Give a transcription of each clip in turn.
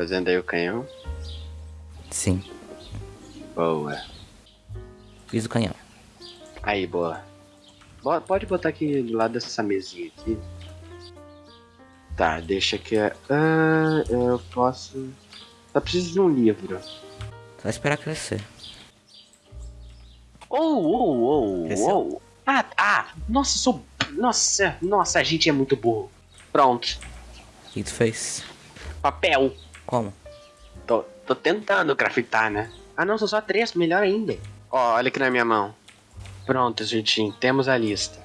Fazendo aí o canhão. Sim, Boa. fiz o canhão. Aí, boa. Bo- Pode botar aqui do lado dessa mesinha aqui. Tá, deixa aqui. Ah, eu posso. Só preciso de um livro. Só esperar crescer. Oh, oh, oh, Cresceu? oh. Ah, ah, nossa, sou. Nossa, nossa, a gente é muito burro. Pronto. O que tu fez? Papel. Como? Tô, tô tentando grafitar, né? Ah, não, são só três, melhor ainda. Ó, olha aqui na minha mão. Pronto, gente, temos a lista.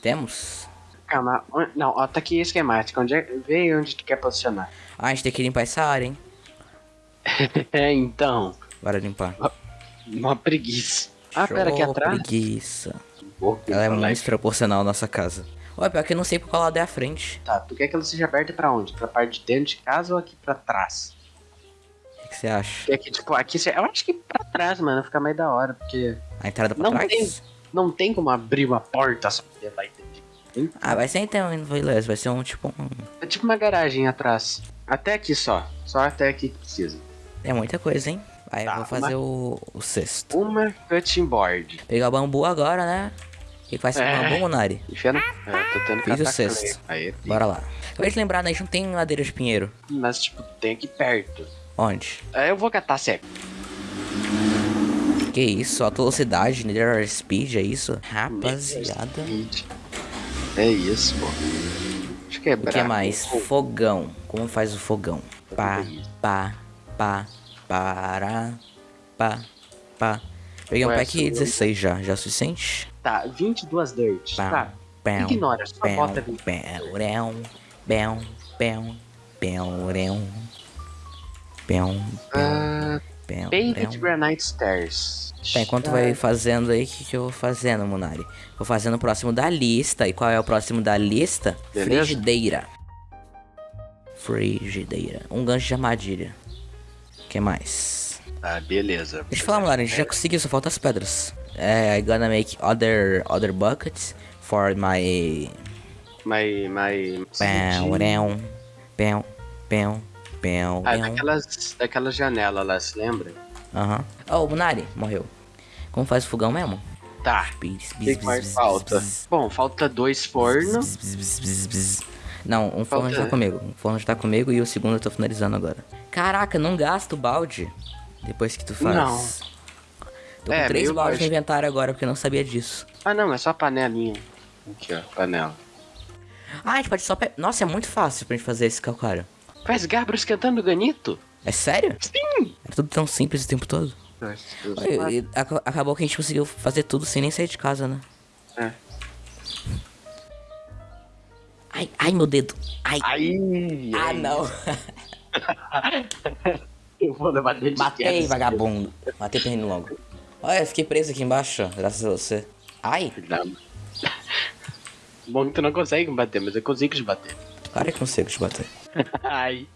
Temos? Calma, não, ó, tá aqui esquemática. Onde é, vê onde tu quer posicionar. Ah, a gente tem que limpar essa área, hein? É, então, Bora limpar. uma preguiça. Ah, pera, aqui Show, atrás. preguiça. Pô, Ela é muito desproporcional à nossa casa. Ué, pior que eu não sei por qual lado é a frente. Tá, tu quer que ela seja aberta pra onde? Pra parte de dentro de casa ou aqui pra trás? O que, você acha? Quer que, tipo, aqui, eu acho que pra trás, mano, fica mais da hora, porque A entrada pra Não trás? tem. não tem como abrir uma porta só pra lá entender. Ah, vai ser então, beleza. Vai ser um tipo um... É tipo uma garagem atrás. Até aqui só. Só até aqui que precisa. É muita coisa, hein? Aí Tá, eu vou fazer o, o sexto. Uma cutting board. Pegar o bambu agora, né? Que, que vai ser É. bambu, Monari? Enfia na. É, tô tendo que Fiz o sexto. Aí, Bora lá. Acabei de lembrar, né? A gente não tem madeira de pinheiro. Mas, tipo, tem aqui perto. Onde? Aí eu vou catar seco. Que isso? Alta velocidade, Nether Speed, é isso? Rapaziada. É isso, pô. Deixa eu quebrar. O que mais? Fogão. Como faz o fogão? Pá, pá, pá, para, pá, pá. Peguei um Ué, pack subiu. 16 já. Já é o suficiente? Tá, 22 dirt. Pá, Tá. pão, Ignora, só pão, bota 20. pão, pão, pão, pão, pão, pão, Ah, pão, Paved pão. Granite Stairs. Tá, enquanto vai fazendo aí, o que, que eu vou fazendo, Munari? Vou fazendo o próximo da lista. E qual é o próximo da lista? Beleza. Frigideira. Frigideira. Um gancho de armadilha. O que mais? Tá, beleza. Deixa eu falar, Munari, a gente já conseguiu, só falta as pedras. É, I gonna make other, other buckets for my... Mas, mas... Pão, pão, pão, pão, pão, Ah, daquelas, daquelas janelas lá, se lembra? Aham. Oh, Munari, morreu. Como faz o fogão mesmo? Tá. O que, que mais falta? Bom, falta dois fornos. Não, um forno já tá comigo. Um forno já tá comigo e o segundo eu tô finalizando agora. Caraca, não gasta o balde depois que tu faz. Não. Tô com É, três baixo. no inventário agora porque eu não sabia disso. Ah, não, é só a panelinha. Aqui, ó, panela. Ah, a gente pode só. Pe... Nossa, é muito fácil pra gente fazer esse calcário. Faz Gabro esquentando ganito? É sério? Sim! Era tudo tão simples o tempo todo. E- e aca- acabou que a gente conseguiu fazer tudo sem nem sair de casa, né? É. Ai, ai, meu dedo. Ai. Aí! ah, não. Eu vou levar dele de Matei, vagabundo. Matei pernilongo logo. Olha, eu fiquei preso aqui embaixo, graças a você. Ai, Não. Bom que tu não consegue me bater, mas eu consigo te bater. claro que consigo te bater. Ai.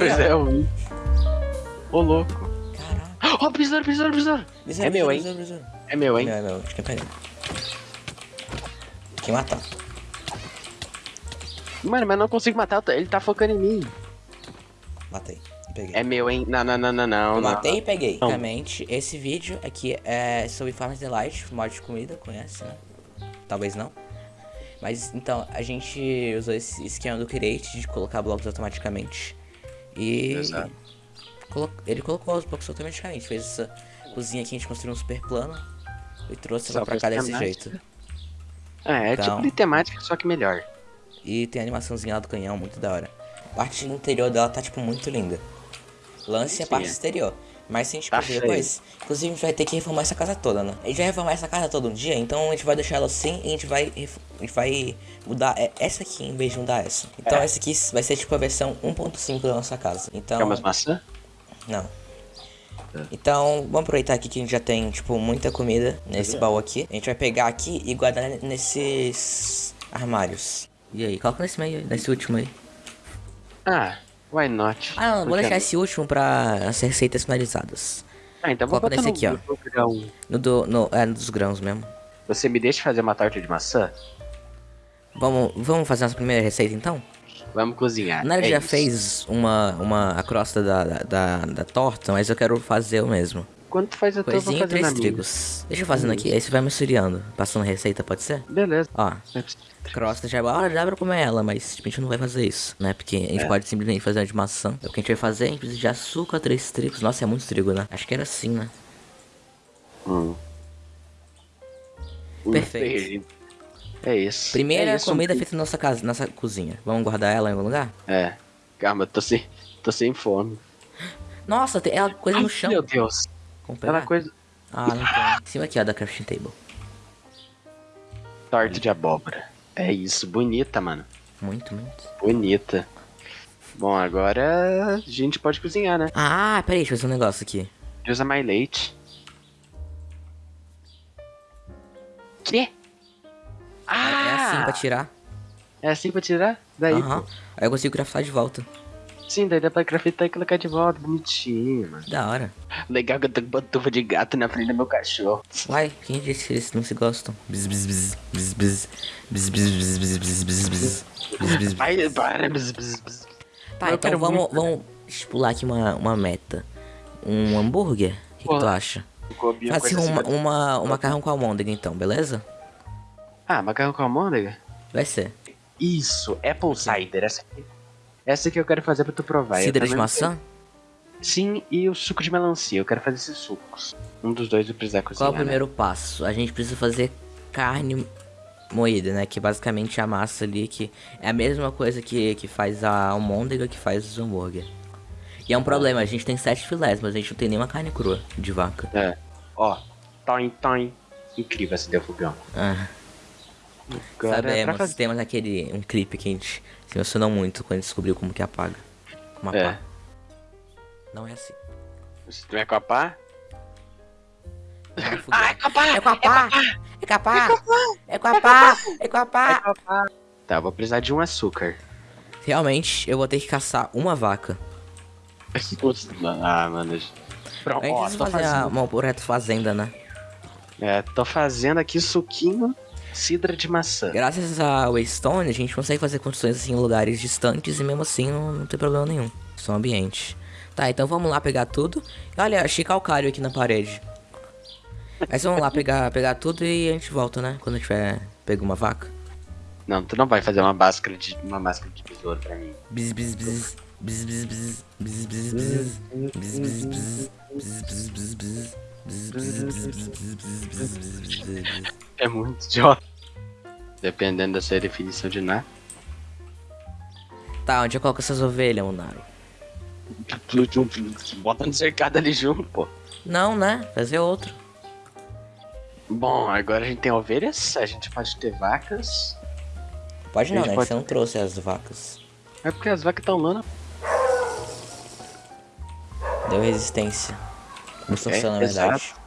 Pois é, eu vi. Ô, louco. Caraca. Ó, besouro, besouro, besouro. Besouro, É meu, hein? É meu, É hein? é meu. Acho que eu peguei. Tem que matar. Mano, mas não consigo matar, ele tá focando em mim. Matei. Peguei. É meu, hein? Não, não, não, não, não. Eu não. matei e peguei. Não. Basicamente, esse vídeo aqui é sobre Farmers Delight, mod de comida, conhece, né? Talvez não. Mas então, a gente usou esse esquema do Create de colocar blocos automaticamente. E Exato. ele colocou os blocos automaticamente. Fez essa cozinha aqui, a gente construiu um super plano e trouxe ela pra cá desse temática. jeito. É, é Então. tipo de temática, só que melhor. E tem a animaçãozinha lá do canhão, muito da hora. A parte interior dela tá, tipo, muito linda. Lance a Sim, parte é. exterior. Mas se a gente Tá feio. depois, inclusive a gente vai ter que reformar essa casa toda, né? A gente vai reformar essa casa todo um dia, então a gente vai deixar ela assim e a gente vai, a gente vai mudar é, essa aqui em vez de mudar essa. Então É. essa aqui vai ser tipo a versão 1.5 da nossa casa. Então. Quer umas maçã? Não. É. Então, vamos aproveitar aqui que a gente já tem, tipo, muita comida nesse baú aqui. A gente vai pegar aqui e guardar nesses armários. E aí, coloca nesse meio, aí, nesse último aí. Ah, why not? Ah, não, vou deixar esse último pra as receitas finalizadas. Ah, então vou Coloca botar nesse no, aqui, grão. No do, no, é, no dos grãos mesmo. Você me deixa fazer uma torta de maçã? Vamos, vamos fazer nossa primeira receita então? Vamos cozinhar. Nara é já isso. fez uma, uma, a crosta da, da, da, da torta, mas eu quero fazer o mesmo. Quando tu faz a tua, eu vou Coisinha e fazer na três minha. trigos. Deixa eu fazendo aqui, aí você vai misturando. Passando receita, pode ser? Beleza. Ó, crosta já é ah, dá pra comer ela, mas tipo, a gente não vai fazer isso, né? Porque a gente É. pode simplesmente fazer uma de maçã. É o que a gente vai fazer, a gente precisa de açúcar, três trigos. Nossa, é muito trigo, né? Acho que era assim, né? Hum. Hum, Perfeito. É isso. Primeira é isso, comida um- feita na nossa casa, nossa cozinha. Vamos guardar ela em algum lugar? É. Calma, eu tô sem, tô sem fome. Nossa, tem ela coisa no Ai, chão. Meu Deus. Vamos Aquela pegar? coisa. Ah, não tem. Em cima aqui, ó, da crafting table. Torta de abóbora. É isso. Bonita, mano. Muito, muito. Bonita. Bom, agora a gente pode cozinhar, né? Ah, peraí, deixa eu fazer um negócio aqui. Usa mais leite. Quê? É- É assim Ah! pra tirar. É assim pra tirar? Daí, Aham. Aí eu consigo craftar de volta. Sim, daí dá pra craftar e colocar de volta. Bonitinho, mano. Da hora. Legal que eu tô com pantufa de gato na frente do meu cachorro. Uai, quem disse que eles não se gostam? Bis, bis, bis, bis, bis, bis, bis, bis, bis, bis, bis, bis, bis, bis. Vai, para. bzz, bzz, bzz. Tá, então vamos, vamos pular aqui uma, uma meta. Um hambúrguer? O que, que tu acha? Faz assim uma, assim. uma, um macarrão com almôndega então, beleza? Ah, macarrão com almôndega? Vai ser. Isso, Apple Cider. Essa aqui. Essa que eu quero fazer pra tu provar. Cidra de maçã? Sim, e o suco de melancia. Eu quero fazer esses sucos. Um dos dois eu precisar cozinhar. Qual é o primeiro passo? A gente precisa fazer carne moída, né? Que basicamente é a massa ali que é a mesma coisa que, que faz a almôndega que faz os hambúrguer. E é um problema, a gente tem sete filés, mas a gente não tem nenhuma carne crua de vaca. Né? É. Ó, toin, toin. Incrível esse deu fogão. Ah, Agora é temos aquele um clipe que a gente se emocionou muito quando descobriu como que apaga. Como É. apaga. Não é assim. Se tu vai com a pá? Não é. É com a pá! É com a pá! É com a pá! É com a pá! É com a pá! Tá, eu vou precisar de um açúcar. Realmente, eu vou ter que caçar uma vaca. ah, mano. Pronto, ó, tô fazendo. uma projeto fazenda, né? É, tô fazendo aqui suquinho cidra de maçã. Graças ao Waystone, a gente consegue fazer construções assim em lugares distantes e mesmo assim não, não tem problema nenhum. Só ambiente. Tá, então vamos lá pegar tudo. E olha, achei calcário aqui na parede. Mas vamos lá pegar, pegar tudo e a gente volta, né? Quando tiver pego uma vaca. Não, tu não vai fazer uma máscara de uma máscara de besouro pra mim. Bis, bis, bis. Bis, bis, bis. Bis, bis, bis. Bis, bis, bis. Bis, bis, bis, é muito idiota. Dependendo da sua definição de nar. Tá, onde eu coloco essas ovelhas, Munaro? Bota no cercado ali junto, pô. Não, né? Fazer outro. Bom, agora a gente tem ovelhas, a gente pode ter vacas. Pode não, né? Pode... Você não trouxe as vacas. É porque as vacas estão lá. Deu resistência. Construção, É, na verdade. exato.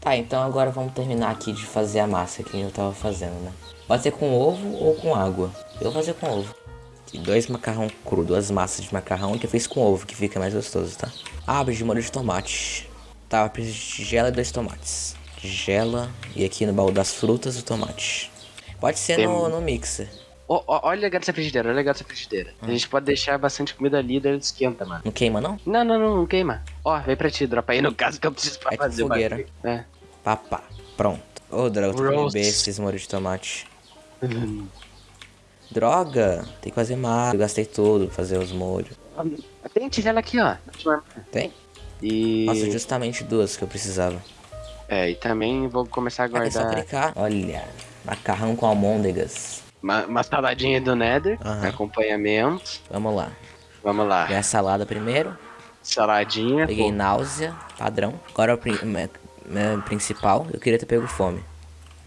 Tá, então agora vamos terminar aqui de fazer a massa que eu tava fazendo, né? Pode ser com ovo ou com água. Eu vou fazer com ovo. Tem dois macarrão cru, duas massas de macarrão que eu fiz com ovo, que fica mais gostoso, tá? Abre de molho de tomate. Tá, eu preciso de tigela e dois tomates. Tigela e aqui no baú das frutas o tomate. Pode ser Tem- no, no mixer. Ó, ó, olha o legal dessa frigideira, olha legal dessa frigideira. A gente pode deixar bastante comida ali e daí ele esquenta, mano. Não queima não? Não, não, não, não queima. Ó, vem pra ti, dropa aí no caso que eu preciso pra É fazer fogueira. É. Papá. Pronto. Ô, droga, eu tô esses molho de tomate. Droga, tem que fazer mais. Eu gastei tudo pra fazer os molhos. Tem tigela aqui, ó. Tem? E. Nossa, justamente duas que eu precisava. É, e também vou começar a Ah, é só guardar clicar. Olha, macarrão com almôndegas. Uma, uma saladinha do Nether, Aham. acompanhamento. Vamos lá. Vamos lá. Peguei a salada primeiro. Saladinha. Peguei pô. náusea, padrão. Agora o pri- me- me- principal, eu queria ter pego fome.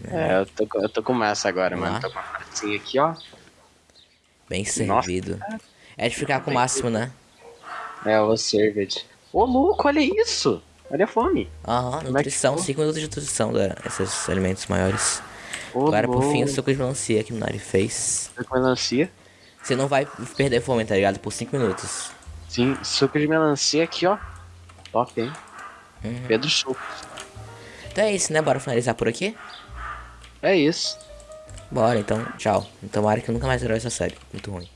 É, eu tô, com- eu tô com massa agora, Vamos mano. lá. Tô com uma pratinha aqui, ó. Bem Nossa. servido. É de ficar com o máximo, né? É, o served. Ô, louco, olha isso. Olha a fome. Aham, é nutrição, ficou? 5 minutos de nutrição desses alimentos maiores. Ô, Agora por fim o suco de melancia que o Nari fez. Suco de melancia. Você não vai perder fome, tá ligado? Por 5 minutos. Sim, suco de melancia aqui, ó. Top, hein? Uhum. Pedro Suco. Então é isso, né? Bora finalizar por aqui? É isso. Bora, então, tchau. Tomara que eu nunca mais grave essa série. Muito ruim.